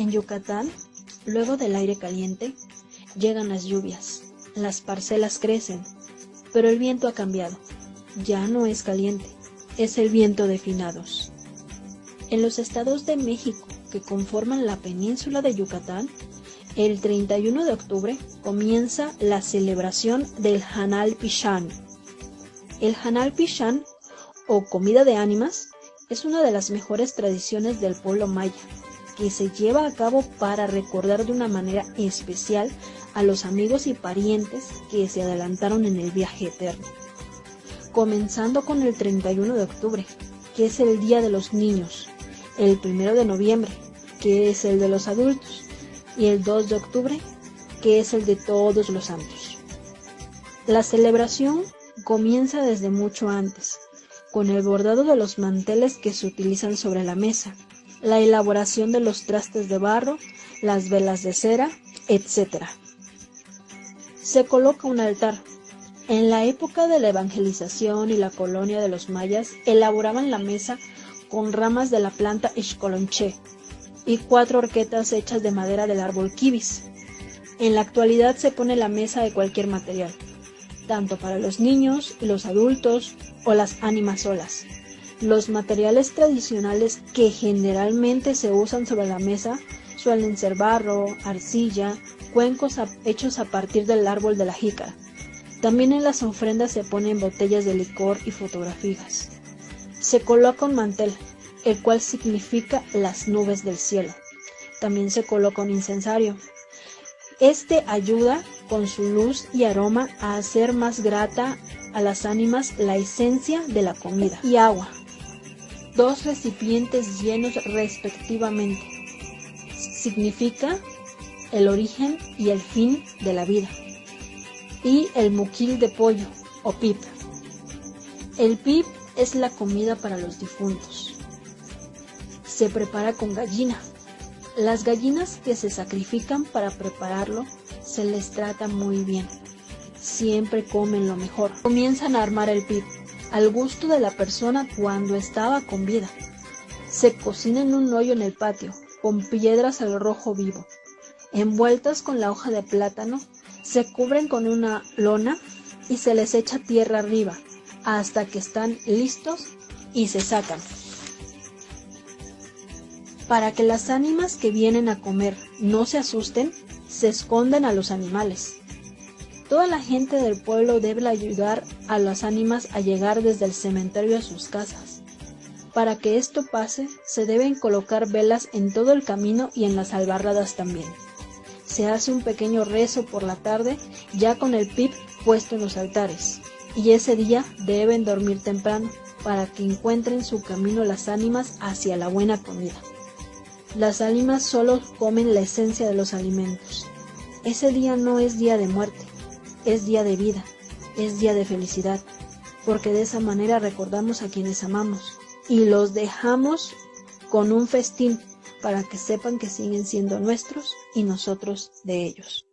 En Yucatán, luego del aire caliente, llegan las lluvias, las parcelas crecen, pero el viento ha cambiado. Ya no es caliente, es el viento de finados. En los estados de México que conforman la península de Yucatán, el 31 de octubre comienza la celebración del Hanal Pichán. El Hanal Pichán, o comida de ánimas, es una de las mejores tradiciones del pueblo maya, que se lleva a cabo para recordar de una manera especial a los amigos y parientes que se adelantaron en el viaje eterno. Comenzando con el 31 de octubre, que es el Día de los Niños, el 1 de noviembre, que es el de los adultos, y el 2 de octubre, que es el de todos los santos. La celebración comienza desde mucho antes, con el bordado de los manteles que se utilizan sobre la mesa, la elaboración de los trastes de barro, las velas de cera, etc. Se coloca un altar. En la época de la evangelización y la colonia de los mayas elaboraban la mesa con ramas de la planta Ixcolonché, y cuatro horquetas hechas de madera del árbol kibis. En la actualidad se pone la mesa de cualquier material, tanto para los niños, los adultos o las ánimas solas. Los materiales tradicionales que generalmente se usan sobre la mesa suelen ser barro, arcilla, cuencos hechos a partir del árbol de la jícara. También en las ofrendas se ponen botellas de licor y fotografías. Se coloca un mantel, el cual significa las nubes del cielo. También se coloca un incensario. Este ayuda con su luz y aroma a hacer más grata a las ánimas la esencia de la comida y agua. Dos recipientes llenos respectivamente. Significa el origen y el fin de la vida. Y el muquil de pollo o pip. El pip es la comida para los difuntos se prepara con gallina. Las gallinas que se sacrifican para prepararlo se les trata muy bien. Siempre comen lo mejor. Comienzan a armar el pip al gusto de la persona cuando estaba con vida. Se cocina en un hoyo en el patio, con piedras al rojo vivo. Envueltas con la hoja de plátano, se cubren con una lona y se les echa tierra arriba hasta que están listos y se sacan para que las ánimas que vienen a comer no se asusten, se esconden a los animales. Toda la gente del pueblo debe ayudar a las ánimas a llegar desde el cementerio a sus casas. Para que esto pase, se deben colocar velas en todo el camino y en las albarradas también. Se hace un pequeño rezo por la tarde, ya con el pip puesto en los altares, y ese día deben dormir temprano para que encuentren su camino las ánimas hacia la buena comida. Las ánimas solo comen la esencia de los alimentos. Ese día no es día de muerte, es día de vida, es día de felicidad, porque de esa manera recordamos a quienes amamos y los dejamos con un festín para que sepan que siguen siendo nuestros y nosotros de ellos.